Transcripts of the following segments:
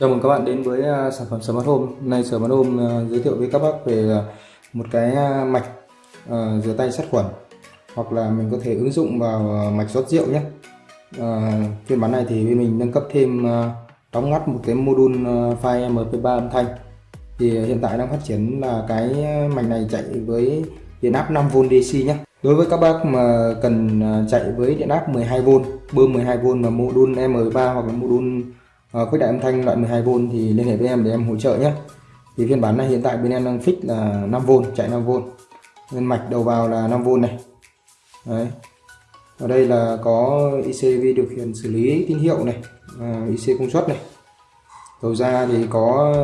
Chào mừng các bạn đến với à, sản phẩm Smart Home. Hôm nay Smart Home à, giới thiệu với các bác về à, một cái mạch rửa tay sát khuẩn hoặc là mình có thể ứng dụng vào mạch rót rượu nhé. Phiên bản này thì bên mình nâng cấp thêm đóng ngắt một cái module file MP3 âm thanh. Thì hiện tại đang phát triển là cái mạch này chạy với điện áp 5V DC nhé. Đối với các bác mà cần chạy với điện áp 12V, bơm 12V và module M3 hoặc là module Ờ, uh, khuếch đại âm thanh loại 12V thì liên hệ với em để em hỗ trợ nhé. Thì phiên bản này hiện tại bên em đang fix là 5V chạy 5V nên mạch đầu vào là 5V này. Đấy. Ở đây là có ICV điều khiển xử lý tín hiệu này à, IC công suất này. Đầu ra thì có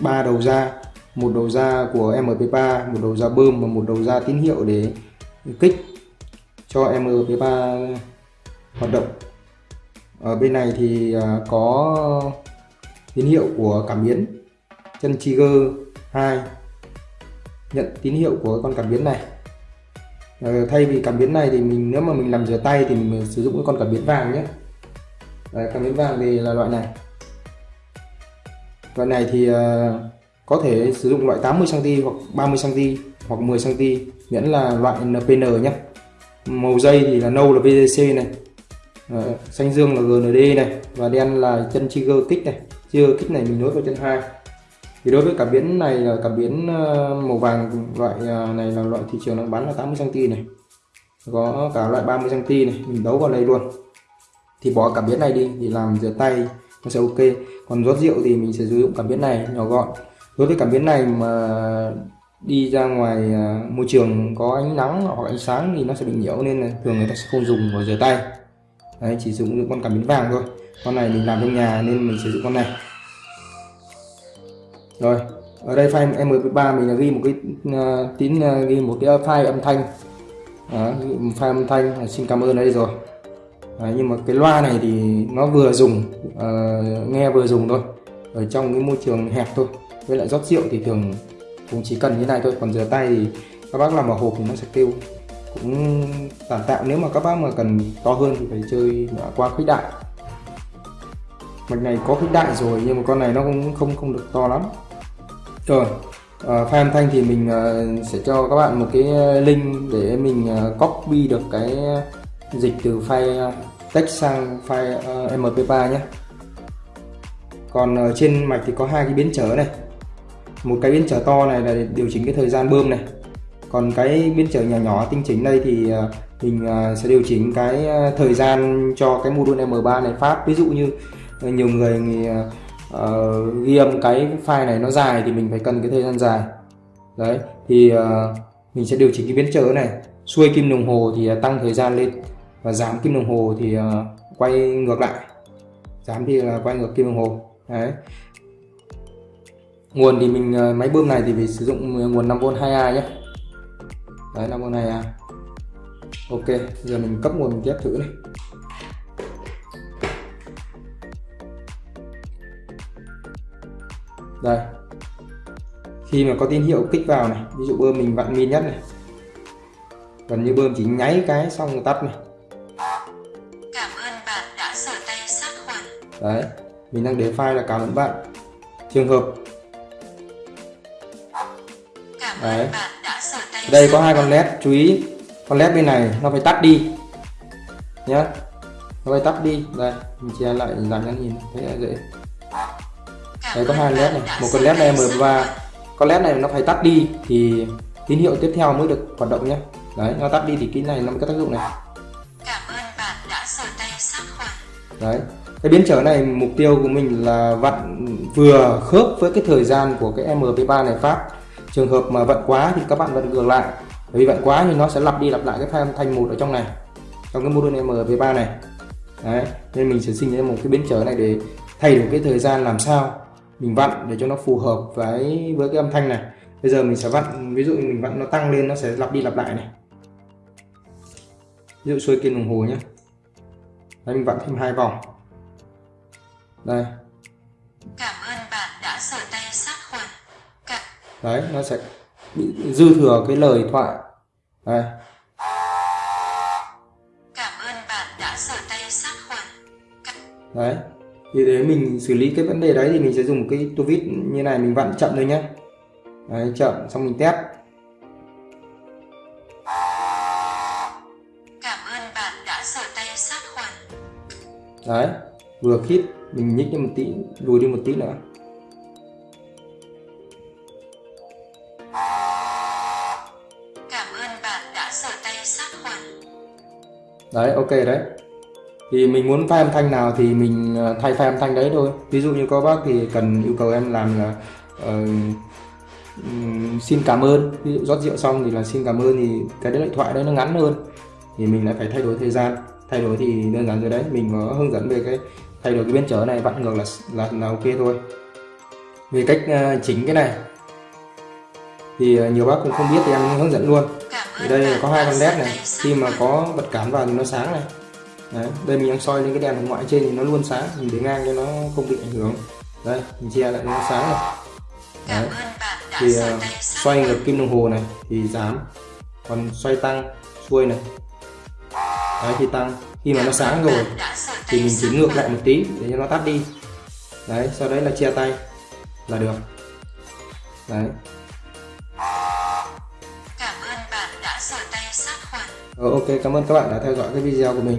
ba đầu ra một đầu ra của MP3 một đầu ra bơm và một đầu ra tín hiệu để kích cho MP3 hoạt động ở bên này thì ờ, có tín hiệu của cảm biến chân trigger 2 nhận tín hiệu của con cảm biến này. Ờ, thay vì cảm biến này thì mình nếu mà mình làm rửa tay thì mình sử dụng cái con cảm biến vàng nhé. Đấy, cảm biến vàng thì là loại này. Loại này thì có thể sử dụng loại 80 cm hoặc 30 cm hoặc 10 cm miễn là loại NPN nhé. Màu dây thì là nâu là VGC này. Đấy, xanh dương là GND này và đen là chân trigger kích này. Trigger kích này mình nối vào chân hai. Thì đối với cảm biến này là cảm biến ờ, màu vàng loại ờ, này là loại thị trường nó bán là 80 cm này. Có cả loại 30 cm này mình đấu vào đây luôn. Thì bỏ cảm biến này đi thì làm rửa tay nó sẽ ok. Còn rót rượu thì mình sẽ sử dụng cảm biến này nhỏ gọn. Đối với cảm biến này mà đi ra ngoài ờ, môi trường có ánh nắng hoặc ánh sáng thì nó sẽ bị nhiễu nên là thường người ta sẽ không dùng vào rửa tay đấy chỉ dùng những con cảm biến vàng thôi. Con này mình làm trong nhà nên mình sử dụng con này. Rồi ở đây file mp3 mình là ghi một cái uh, tín uh, ghi một cái file âm thanh. Đó, file âm thanh xin cảm ơn đây rồi. Đấy, nhưng mà cái loa này thì nó vừa dùng uh, nghe vừa dùng thôi. Ở trong cái môi trường hẹp thôi. Với lại rót rượu thì thường cũng chỉ cần như này thôi. Còn rửa tay thì các bác làm vào hộp thì nó sẽ kêu cũng tạm tạm. Nếu mà các bác mà cần to hơn thì phải chơi qua khuếch đại. Mạch này có khuếch đại rồi nhưng mà con này nó cũng không không được to lắm. Ờ, ờ, rồi à, âm thanh thì mình uh, sẽ cho các bạn một cái link để mình uh, copy được cái dịch từ file text sang file uh, mp3 nhé. Còn trên mạch thì có hai cái biến trở này. Một cái biến trở to này là để điều chỉnh cái thời gian bơm này còn cái biến trở nhỏ nhỏ tinh chỉnh đây thì ờ, mình ờ, sẽ điều chỉnh cái ờ, thời gian cho cái module M3 này phát. Ví dụ như nhiều người uh, ghi âm cái file này nó dài thì mình phải cần cái thời gian dài. Đấy thì uh, mình sẽ điều chỉnh cái biến trở này. Xuôi kim đồng hồ thì tăng thời gian lên và giảm kim đồng hồ thì uh, quay ngược lại. Giảm thì là quay ngược kim đồng hồ. Đấy. Nguồn thì mình máy bơm này thì phải sử dụng nguồn 5V 2A nhé đấy là con này à. Ok giờ mình cấp nguồn mình test thử này. Đây. Khi mà có tín hiệu kích vào này ví dụ bơm mình vặn min nhất này. Gần như bơm chỉ nháy cái xong rồi tắt này. Cảm ơn bạn đã sờ tay sát khuẩn. Đấy mình đang để file là cảm ơn bạn. Trường hợp. Cảm ơn đấy. bạn đây, có hai con led, chú ý. Con led bên này, nó phải tắt đi. Nhé nó phải tắt đi. Đây, mình che lại làm cho nhìn, thấy là dễ. Đây, có hai led này. Một con led này M3 con led này nó phải tắt đi thì tín hiệu tiếp theo mới được hoạt động nhé đấy, nó tắt đi thì cái này, nó mới có tác dụng này. Cảm ơn bạn đã tay sát khuẩn đấy. Cái biến trở này, mục tiêu của mình là vặn, vừa khớp với cái thời gian của cái MP3 này phát trường hợp mà vận quá thì các bạn vặn ngược lại. Bởi vì vận quá thì nó sẽ lặp đi lặp lại cái thanh âm thanh một ở trong này trong cái module MV3 này. Đấy, nên mình sẽ sinh ra một cái biến trở này để thay đổi cái thời gian làm sao mình vặn để cho nó phù hợp với với cái âm thanh này. Bây giờ mình sẽ vặn ví dụ mình vặn nó tăng lên nó sẽ lặp đi lặp lại này. Ví dụ xuôi kim đồng hồ nhé Đấy, mình vặn thêm hai vòng. Đây. Cảm ơn bạn đã sờ tay sát khuẩn cảm đấy nó sẽ bị dư thừa cái lời thoại. Đây. Cảm ơn bạn đã sờ tay sát khuẩn. Đấy. Thì để mình xử lý cái vấn đề đấy thì mình sẽ dùng cái tua vít như này mình vặn chậm thôi nhé đấy, chậm xong mình test. Cảm ơn bạn đã rửa tay sát khuẩn. đấy vừa khít mình nhích đi một tí lùi đi một tí nữa đấy ok đấy. Thì mình muốn pha âm thanh nào thì mình ờ, thay pha âm thanh đấy thôi. Ví dụ như có bác thì cần yêu cầu em làm là uh, um, xin cảm ơn. Ví dụ rót rượu xong thì là xin cảm ơn thì cái điện thoại đấy nó ngắn hơn. Thì mình lại phải thay đổi thời gian. Thay đổi thì đơn giản rồi đấy. Mình có hướng dẫn về cái thay đổi cái biến trở này vặn ngược là là, là ok thôi. Về cách uh, chỉnh cái này. Thì uh, nhiều bác cũng không biết thì em hướng dẫn luôn. Ở ơn đây có hai con led này. Khi mà có bật cảm vào thì nó sáng này. Đấy đây mình đang soi lên cái đèn hồng ngoại trên thì nó luôn sáng. Mình để ngang cho nó không bị ảnh hưởng. Đây mình che lại nó sáng này. Đấy. thì sát xoay ngược kim đồng hồ này thì giảm. Còn xoay tăng xuôi này. Đấy thì tăng. Khi mà nó sáng rồi thì mình chỉ ngược lại một tí để cho nó tắt đi. Đấy sau đấy là che tay là được. Đấy sát khoản. Ờ, ok cảm ơn các bạn đã theo dõi cái video của mình